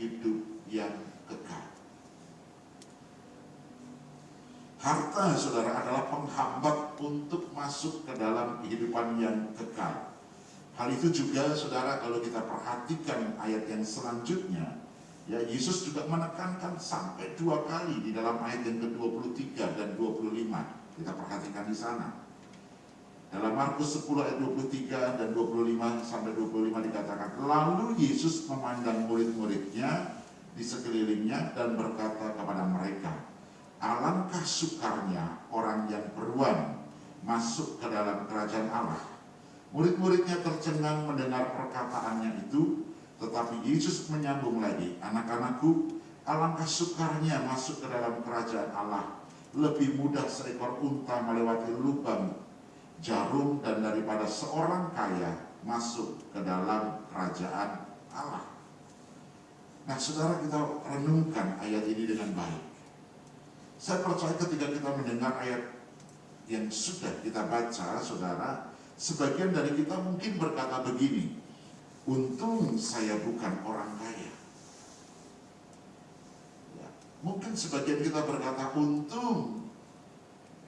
hidup yang kekal. Harta saudara adalah penghambat untuk masuk ke dalam kehidupan yang kekal. Hal itu juga saudara kalau kita perhatikan ayat yang selanjutnya, ya Yesus juga menekankan sampai dua kali di dalam ayat yang ke-23 dan 25. Kita perhatikan di sana. Dalam Markus 10 ayat 23 dan 25 sampai 25 dikatakan, Lalu Yesus memandang murid-muridnya di sekelilingnya dan berkata kepada mereka, Alangkah sukarnya orang yang beruang masuk ke dalam kerajaan Allah. Murid-muridnya tercengang mendengar perkataannya itu, tetapi Yesus menyambung lagi, Anak-anakku, alangkah sukarnya masuk ke dalam kerajaan Allah. Lebih mudah seekor unta melewati lubang jarum dan daripada seorang kaya masuk ke dalam kerajaan Allah. Nah, saudara kita renungkan ayat ini dengan baik. Saya percaya ketika kita mendengar ayat yang sudah kita baca, saudara, sebagian dari kita mungkin berkata begini, untung saya bukan orang kaya. Ya, mungkin sebagian kita berkata, untung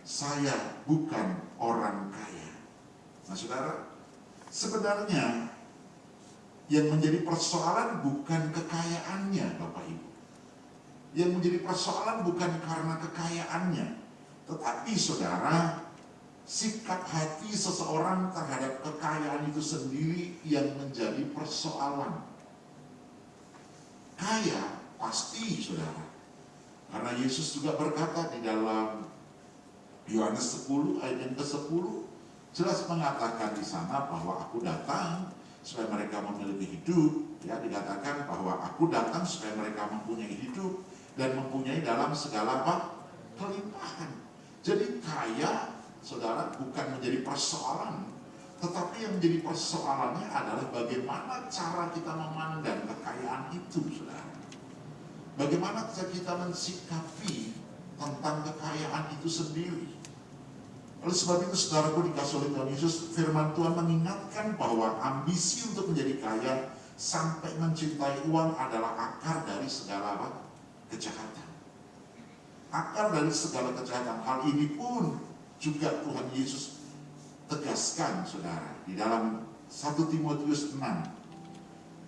saya bukan orang kaya. Nah saudara, sebenarnya yang menjadi persoalan bukan kekayaannya Bapak Ibu yang menjadi persoalan bukan karena kekayaannya, tetapi saudara, sikap hati seseorang terhadap kekayaan itu sendiri yang menjadi persoalan. Kaya pasti saudara, karena Yesus juga berkata di dalam Yohanes 10 ayat yang ke-10 jelas mengatakan di sana bahwa aku datang supaya mereka memiliki hidup ya dikatakan bahwa aku datang supaya mereka mempunyai hidup dan mempunyai dalam segala apa? kelimpahan. Jadi kaya, saudara, bukan menjadi persoalan, tetapi yang menjadi persoalannya adalah bagaimana cara kita memandang kekayaan itu, saudara. Bagaimana kita mensikapi tentang kekayaan itu sendiri. Oleh sebab itu, saudaraku dikasih oleh Tuhan Yesus, firman Tuhan mengingatkan bahwa ambisi untuk menjadi kaya sampai mencintai uang adalah akar dari segala apa? kejahatan. Akar dari segala kejahatan. Hal ini pun juga Tuhan Yesus tegaskan, saudara, di dalam 1 Timotius 6,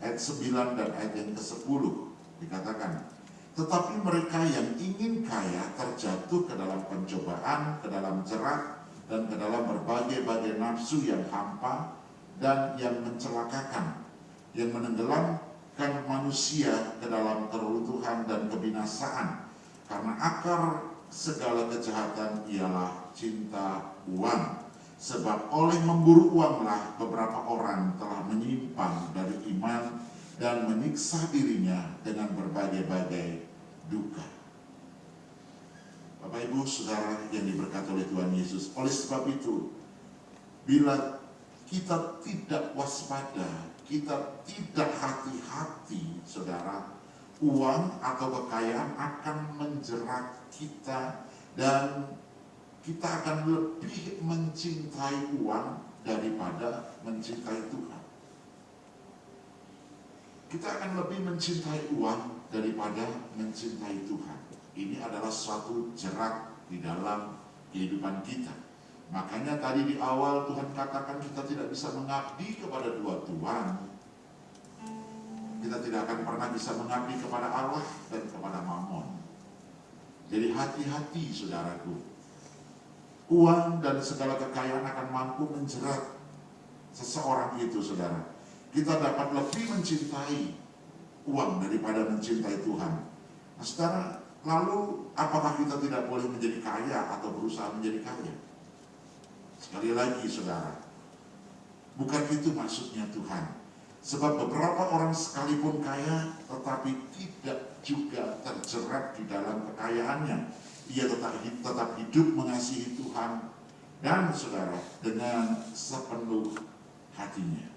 ayat 9 dan ayat yang ke-10, dikatakan, tetapi mereka yang ingin kaya ke dalam jerat, dan ke dalam berbagai-bagai nafsu yang hampa dan yang mencelakakan, yang menenggelamkan manusia ke dalam keruntuhan dan kebinasaan. Karena akar segala kejahatan ialah cinta uang. Sebab oleh memburu uanglah beberapa orang telah menyimpang dari iman dan menyiksa dirinya dengan berbagai-bagai duka. Bapak Ibu Saudara yang diberkati oleh Tuhan Yesus. Oleh sebab itu, bila kita tidak waspada, kita tidak hati-hati, Saudara, uang atau kekayaan akan menjerat kita dan kita akan lebih mencintai uang daripada mencintai Tuhan. Kita akan lebih mencintai uang daripada mencintai Tuhan. Ini adalah suatu jerat di dalam kehidupan kita. Makanya tadi di awal Tuhan katakan kita tidak bisa mengabdi kepada dua Tuhan. Kita tidak akan pernah bisa mengabdi kepada Allah dan kepada Mammon. Jadi hati-hati saudaraku. Uang dan segala kekayaan akan mampu menjerat seseorang itu saudara. Kita dapat lebih mencintai uang daripada mencintai Tuhan. Nah saudara, lalu apakah kita tidak boleh menjadi kaya atau berusaha menjadi kaya? Sekali lagi saudara, bukan itu maksudnya Tuhan. Sebab beberapa orang sekalipun kaya tetapi tidak juga terjerat di dalam kekayaannya. Dia tetap, tetap hidup mengasihi Tuhan dan saudara dengan sepenuh hatinya.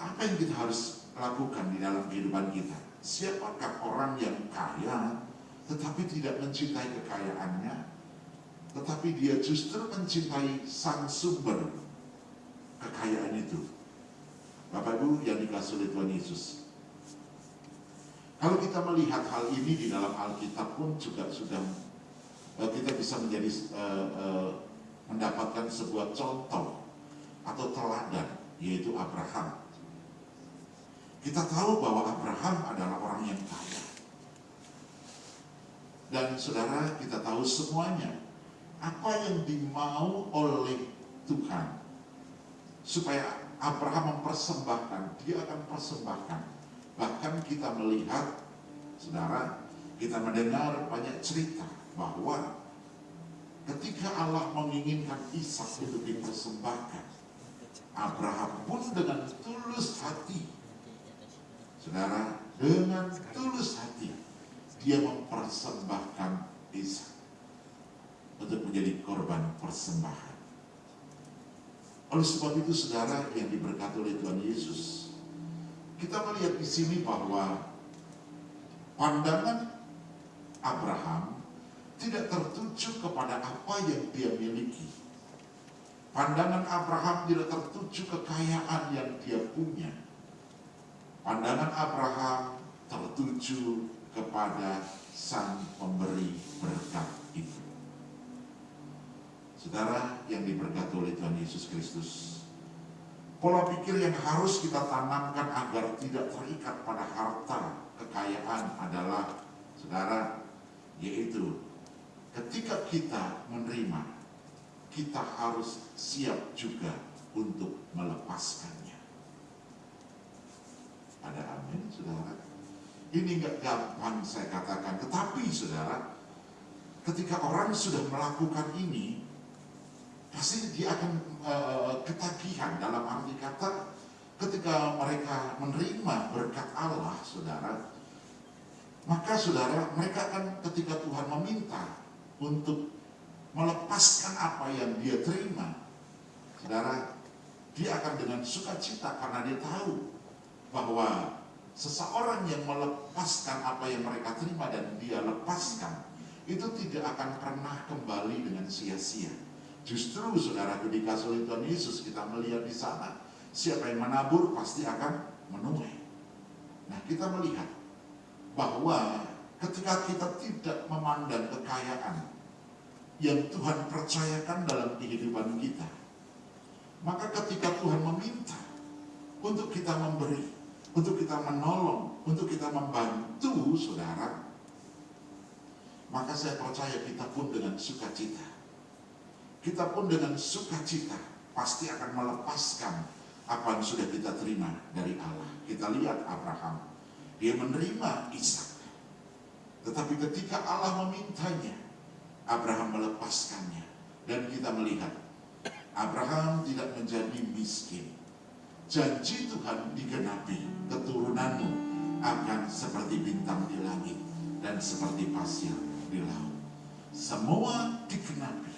Apa yang kita harus lakukan di dalam kehidupan kita? Siapakah orang yang kaya tetapi tidak mencintai kekayaannya? Tetapi dia justru mencintai sang sumber kekayaan itu. Bapak Ibu yang dikasih oleh Tuhan Yesus. Kalau kita melihat hal ini di dalam Alkitab pun juga sudah uh, kita bisa menjadi uh, uh, mendapatkan sebuah contoh atau teladan yaitu Abraham. Kita tahu bahwa Abraham adalah orang yang kaya. Dan saudara kita tahu semuanya apa yang dimau oleh Tuhan supaya Abraham mempersembahkan, dia akan persembahkan. Bahkan kita melihat, saudara, kita mendengar banyak cerita bahwa ketika Allah menginginkan Ishak untuk dipersembahkan, Abraham pun dengan tulus hati, saudara, dengan tulus hati, dia mempersembahkan Ishak untuk menjadi korban persembahan. Oleh sebab itu saudara yang diberkati oleh Tuhan Yesus, kita melihat di sini bahwa pandangan Abraham tidak tertuju kepada apa yang dia miliki. Pandangan Abraham tidak tertuju kekayaan yang dia punya. Pandangan Abraham tertuju kepada sang pemberi berkat itu. Saudara yang diberkati oleh Tuhan Yesus Kristus, pola pikir yang harus kita tanamkan agar tidak terikat pada harta kekayaan adalah, saudara, yaitu ketika kita menerima, kita harus siap juga untuk melepaskannya. Ada amin, saudara? Ini nggak gampang saya katakan, tetapi saudara, ketika orang sudah melakukan ini, pasti dia akan uh, ketagihan dalam arti kata ketika mereka menerima berkat Allah, saudara, maka saudara mereka akan ketika Tuhan meminta untuk melepaskan apa yang dia terima, saudara, dia akan dengan sukacita karena dia tahu bahwa seseorang yang melepaskan apa yang mereka terima dan dia lepaskan itu tidak akan pernah kembali dengan sia-sia Justru saudara dikasih oleh Tuhan Yesus kita melihat di sana siapa yang menabur pasti akan menuai. Nah kita melihat bahwa ketika kita tidak memandang kekayaan yang Tuhan percayakan dalam kehidupan kita, maka ketika Tuhan meminta untuk kita memberi, untuk kita menolong, untuk kita membantu saudara, maka saya percaya kita pun dengan sukacita kita pun dengan sukacita pasti akan melepaskan apa yang sudah kita terima dari Allah. Kita lihat Abraham, dia menerima Ishak. Tetapi ketika Allah memintanya, Abraham melepaskannya. Dan kita melihat, Abraham tidak menjadi miskin. Janji Tuhan digenapi, keturunanmu akan seperti bintang di langit dan seperti pasir di laut. Semua digenapi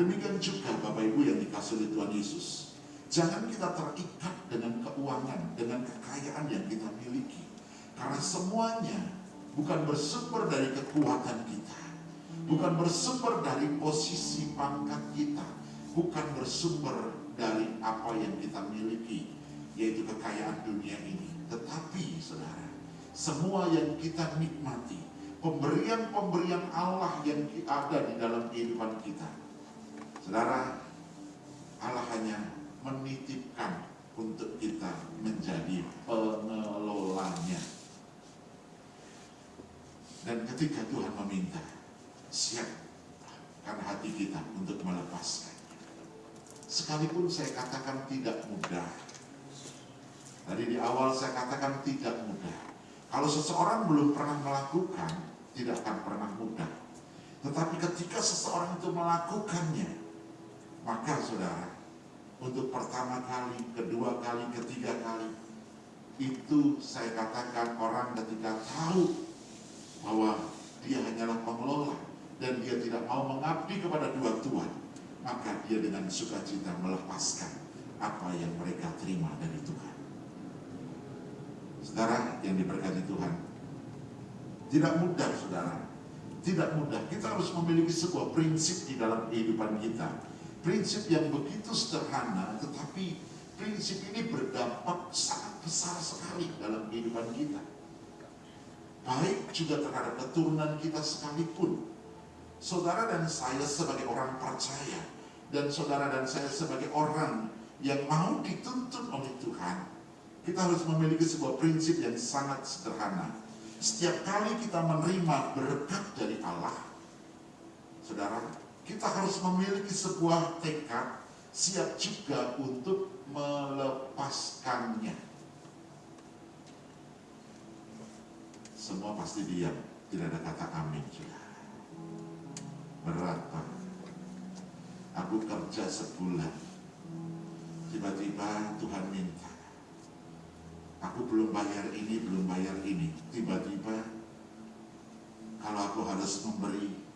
Demikian juga Bapak Ibu yang dikasih oleh Tuhan Yesus. Jangan kita terikat dengan keuangan, dengan kekayaan yang kita miliki. Karena semuanya bukan bersumber dari kekuatan kita. Bukan bersumber dari posisi pangkat kita. Bukan bersumber dari apa yang kita miliki. Yaitu kekayaan dunia ini. Tetapi saudara, semua yang kita nikmati. Pemberian-pemberian Allah yang ada di dalam kehidupan kita Saudara, Allah hanya menitipkan untuk kita menjadi pengelolanya. Dan ketika Tuhan meminta, siapkan hati kita untuk melepaskannya. Sekalipun saya katakan tidak mudah. Tadi di awal saya katakan tidak mudah. Kalau seseorang belum pernah melakukan, tidak akan pernah mudah. Tetapi ketika seseorang itu melakukannya, maka saudara, untuk pertama kali, kedua kali, ketiga kali, itu saya katakan orang ketika tahu bahwa dia hanyalah pengelola dan dia tidak mau mengabdi kepada dua Tuhan, maka dia dengan sukacita melepaskan apa yang mereka terima dari Tuhan. Saudara yang diberkati Tuhan, tidak mudah saudara, tidak mudah. Kita harus memiliki sebuah prinsip di dalam kehidupan kita prinsip yang begitu sederhana, tetapi prinsip ini berdampak sangat besar sekali dalam kehidupan kita. baik juga terhadap keturunan kita sekalipun. Saudara dan saya sebagai orang percaya, dan saudara dan saya sebagai orang yang mau dituntut oleh Tuhan, kita harus memiliki sebuah prinsip yang sangat sederhana. Setiap kali kita menerima berkat dari Allah, saudara, kita harus memiliki sebuah tekad siap juga untuk melepaskannya. Semua pasti diam, tidak ada kata amin, kerja sebulan, tiba-tiba Tuhan minta, aku belum bayar ini, belum bayar ini. Tiba-tiba kalau aku harus memberi,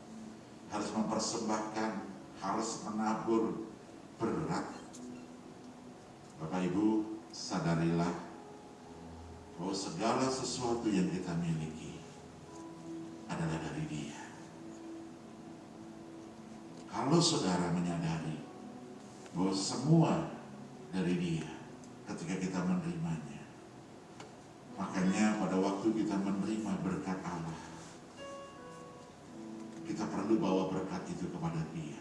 harus mempersembahkan, harus menabur berat. Bapak Ibu, sadarilah bahwa segala sesuatu yang kita miliki adalah dari Dia. Kalau saudara menyadari bahwa semua dari Dia ketika kita menerimanya, Makanya pada waktu kita menerima berkat Allah, kita perlu bawa berkat itu kepada dia.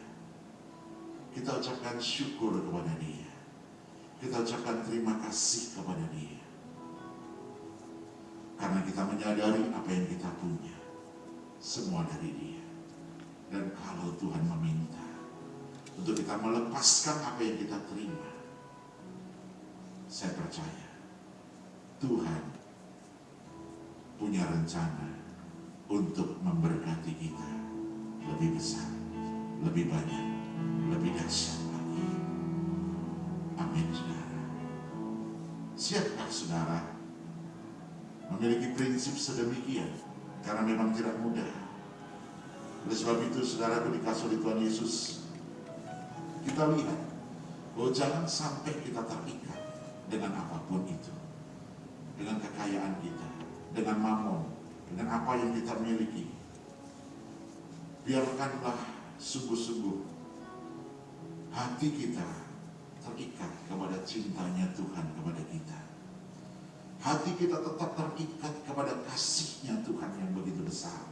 Kita ucapkan syukur kepada dia. Kita ucapkan terima kasih kepada dia. Karena kita menyadari apa yang kita punya. Semua dari dia. Dan kalau Tuhan meminta untuk kita melepaskan apa yang kita terima, saya percaya Tuhan punya rencana untuk memberkati kita lebih besar, lebih banyak, lebih dahsyat lagi. Amin, saudara. Siapkah saudara memiliki prinsip sedemikian? Karena memang tidak mudah. Oleh sebab itu, saudara dikasih oleh Tuhan Yesus, kita lihat bahwa jangan sampai kita terikat dengan apa pun itu, dengan kekayaan kita, dengan mamon, dengan apa yang kita miliki. Biarkanlah sungguh-sungguh hati kita terikat kepada cintanya Tuhan kepada kita. Hati kita tetap terikat kepada kasihnya Tuhan yang begitu besar.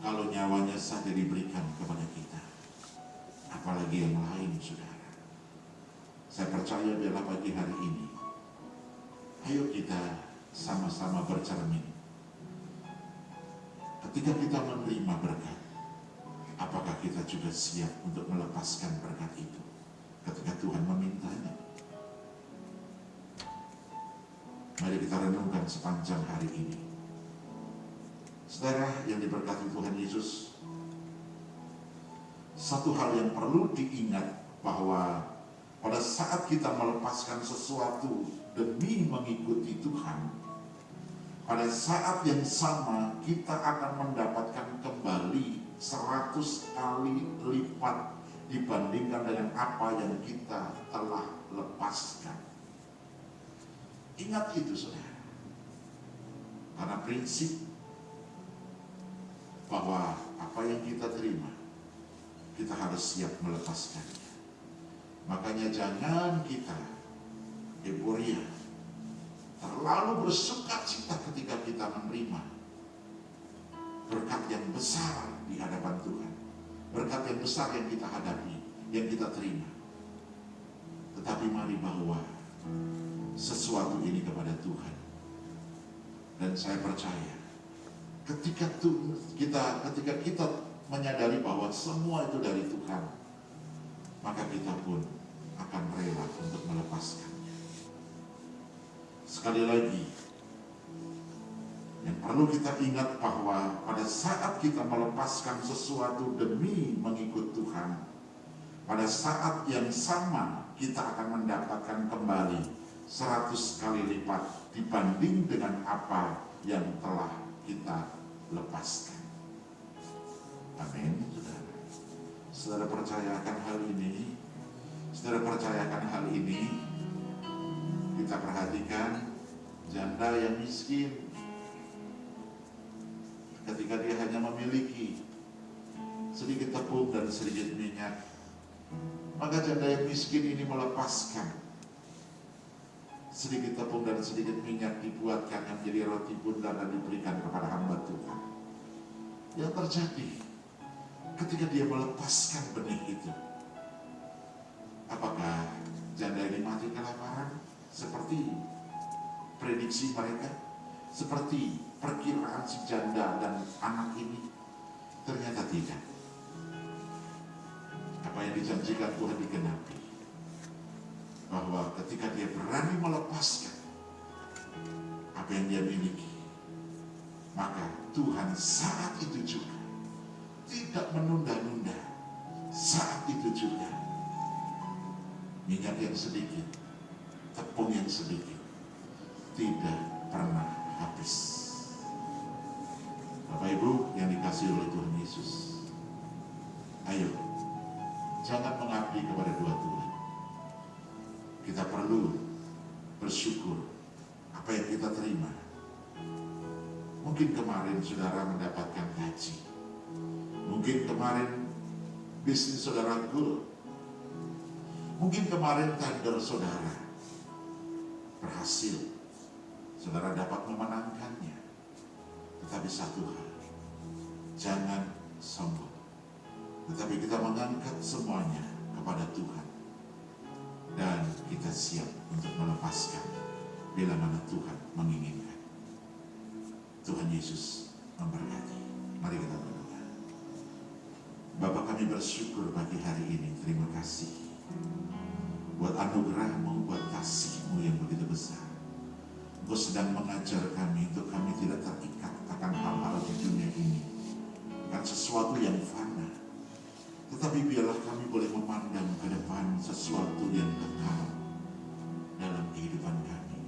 Kalau nyawanya saja diberikan kepada kita, apalagi yang lain, saudara. Saya percaya biarlah pagi hari ini, ayo kita sama-sama bercermin. Ketika kita menerima berkat, apakah kita juga siap untuk melepaskan berkat itu ketika Tuhan memintanya? Mari kita renungkan sepanjang hari ini. Saudara yang diberkati Tuhan Yesus, satu hal yang perlu diingat bahwa pada saat kita melepaskan sesuatu demi mengikuti Tuhan, pada saat yang sama kita akan mendapatkan kembali 100 kali lipat dibandingkan dengan apa yang kita telah lepaskan. Ingat itu saudara. Karena prinsip bahwa apa yang kita terima, kita harus siap melepaskannya. Makanya jangan kita euforia terlalu bersuka cita ketika kita menerima berkat yang besar di hadapan Tuhan. Berkat yang besar yang kita hadapi, yang kita terima. Tetapi mari bawa sesuatu ini kepada Tuhan. Dan saya percaya ketika kita ketika kita menyadari bahwa semua itu dari Tuhan, maka kita pun akan rela untuk melepaskan. Sekali lagi, yang perlu kita ingat bahwa pada saat kita melepaskan sesuatu demi mengikut Tuhan, pada saat yang sama kita akan mendapatkan kembali 100 kali lipat dibanding dengan apa yang telah kita lepaskan. Amin, saudara. Percayakan hal ini, saudara percayakan hal ini, kita perhatikan janda yang miskin ketika dia hanya memiliki sedikit tepung dan sedikit minyak maka janda yang miskin ini melepaskan sedikit tepung dan sedikit minyak dibuatkan menjadi roti bundar dan diberikan kepada hamba Tuhan. Yang terjadi ketika dia melepaskan benih itu, apakah janda ini mati kelaparan seperti prediksi mereka, seperti perkiraan si janda dan anak ini? Ternyata tidak. Apa yang dijanjikan Tuhan digenapi bahwa ketika dia berani melepaskan apa yang dia miliki, maka Tuhan saat itu juga tidak menunda-nunda. Saat itu juga minyak yang sedikit, tepung yang sedikit tidak pernah habis. Bapak Ibu yang dikasih oleh Tuhan Yesus, ayo jangan mengabdi kepada dua Tuhan kita perlu bersyukur apa yang kita terima. Mungkin kemarin saudara mendapatkan gaji. Mungkin kemarin bisnis saudara goal. Mungkin kemarin tender saudara berhasil. Saudara dapat memenangkannya. Tetapi satu hal, jangan sombong. Tetapi kita mengangkat semuanya kepada Tuhan dan kita siap untuk melepaskan bila mana Tuhan menginginkan. Tuhan Yesus memberkati. Mari kita berdoa. Bapak kami bersyukur pagi hari ini. Terima kasih buat anugerahmu, buat kasihmu yang begitu besar. Engkau sedang mengajar kami untuk kami tidak terikat akan hal-hal di dunia ini. Bukan sesuatu yang fana, tetapi biarlah kami boleh memandang ke depan sesuatu yang kekal dalam kehidupan kami.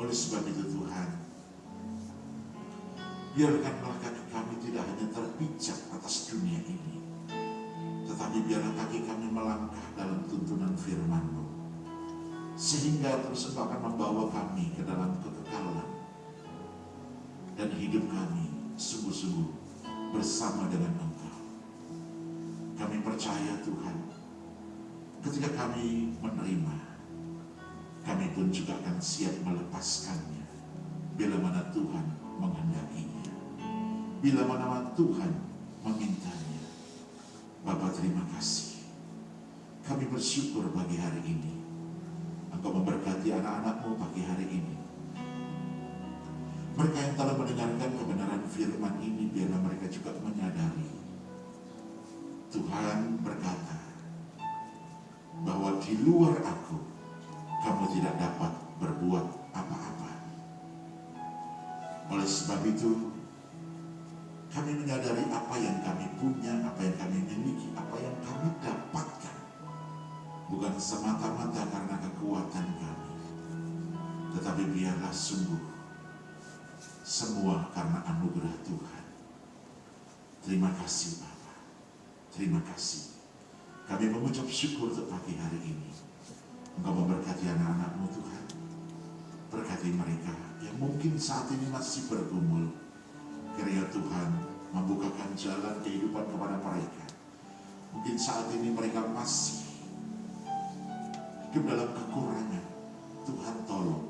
Oleh sebab itu Tuhan, biarkanlah kaki kami tidak hanya terpijak atas dunia ini, tetapi biarlah kaki kami melangkah dalam tuntunan firman-Mu. Sehingga terus akan membawa kami ke dalam kekekalan. Dan hidup kami sungguh-sungguh bersama dengan Engkau. Kami percaya Tuhan, ketika kami menerima, kami pun juga akan siap melepaskannya bila mana Tuhan menghendakinya. Bila mana Tuhan memintanya. Bapak terima kasih. Kami bersyukur pagi hari ini. Engkau memberkati anak-anakmu pagi hari ini. Mereka yang telah mendengarkan kebenaran firman ini, biarlah mereka juga menyadari Tuhan berkata bahwa di luar aku kamu tidak dapat berbuat apa-apa. Oleh sebab itu kami menyadari apa yang kami punya, apa yang kami miliki, apa yang kami dapatkan. Bukan semata-mata karena kekuatan kami. Tetapi biarlah sungguh semua karena anugerah Tuhan. Terima kasih Pak. Terima kasih. Kami mengucap syukur untuk pagi hari ini. Engkau memberkati anak-anakmu Tuhan. Berkati mereka yang mungkin saat ini masih bergumul. Kiranya Tuhan membukakan jalan kehidupan kepada mereka. Mungkin saat ini mereka masih hidup dalam kekurangan. Tuhan tolong.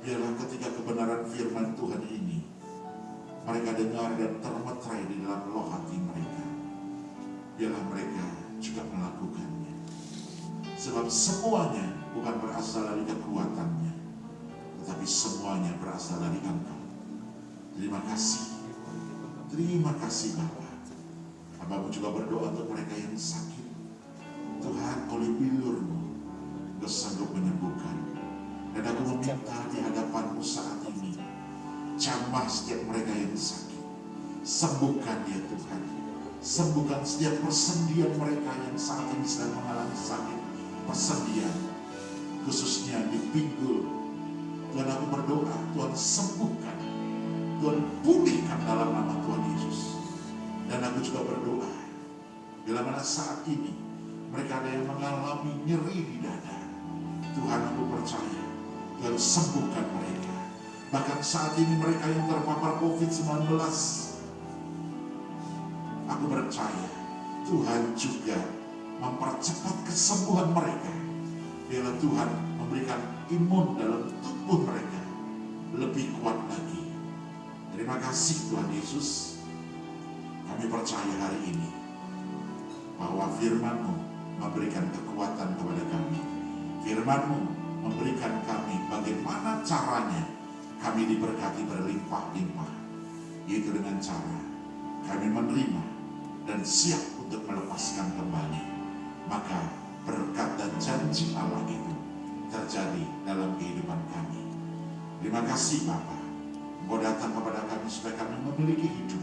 Biarlah ketika kebenaran firman Tuhan ini mereka dengar dan termetrai di dalam loh hati mereka biarlah mereka juga melakukannya. Sebab semuanya bukan berasal dari kekuatannya, tetapi semuanya berasal dari Engkau. Terima kasih. Terima kasih Bapak. Hambamu juga berdoa untuk mereka yang sakit. Tuhan oleh bilurmu, Engkau sanggup menyembuhkan. Dan aku meminta di hadapanmu saat ini, jamah setiap mereka yang sakit. Sembuhkan dia Tuhan Sembuhkan setiap persendian mereka yang saat ini sedang mengalami sakit. Persendian, khususnya di pinggul. Tuhan aku berdoa, Tuhan sembuhkan. Tuhan pulihkan dalam nama Tuhan Yesus. Dan aku juga berdoa, bila mana saat ini mereka ada yang mengalami nyeri di dada. Tuhan aku percaya, Tuhan sembuhkan mereka. Bahkan saat ini mereka yang terpapar COVID-19 Aku percaya Tuhan juga mempercepat kesembuhan mereka. Bila Tuhan memberikan imun dalam tubuh mereka lebih kuat lagi. Terima kasih Tuhan Yesus. Kami percaya hari ini bahwa firman-Mu memberikan kekuatan kepada kami. Firman-Mu memberikan kami bagaimana caranya kami diberkati berlimpah-limpah. Yaitu dengan cara kami menerima dan siap untuk melepaskan kembali. Maka berkat dan janji Allah itu terjadi dalam kehidupan kami. Terima kasih Bapak. Engkau datang kepada kami supaya kami memiliki hidup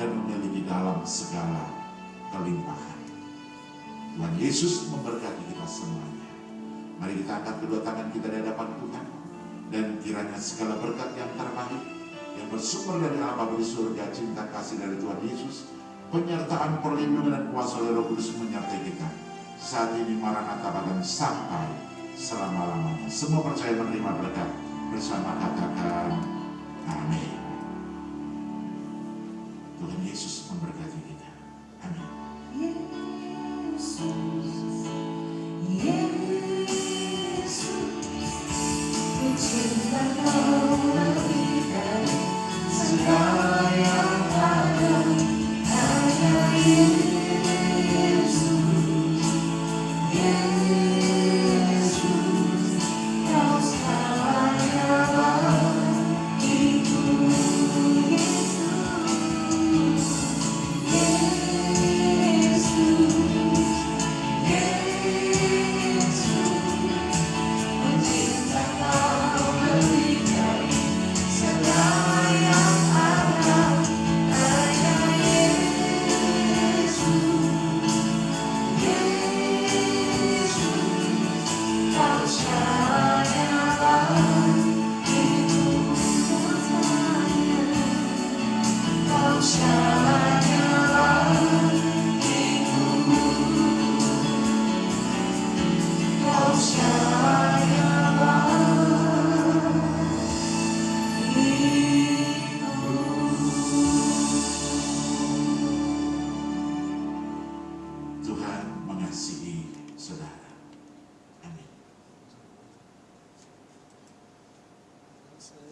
dan memiliki dalam segala kelimpahan. Tuhan Yesus memberkati kita semuanya. Mari kita angkat kedua tangan kita di hadapan Tuhan. Dan kiranya segala berkat yang terbaik yang bersumber dari Allah di surga, cinta kasih dari Tuhan Yesus, penyertaan perlindungan dan kuasa oleh Roh Kudus menyertai kita. Saat ini Maranatha bahkan sampai selama-lamanya. Semua percaya menerima berkat bersama katakan amin. Tuhan Yesus memberkati kita. Amin. Yesus,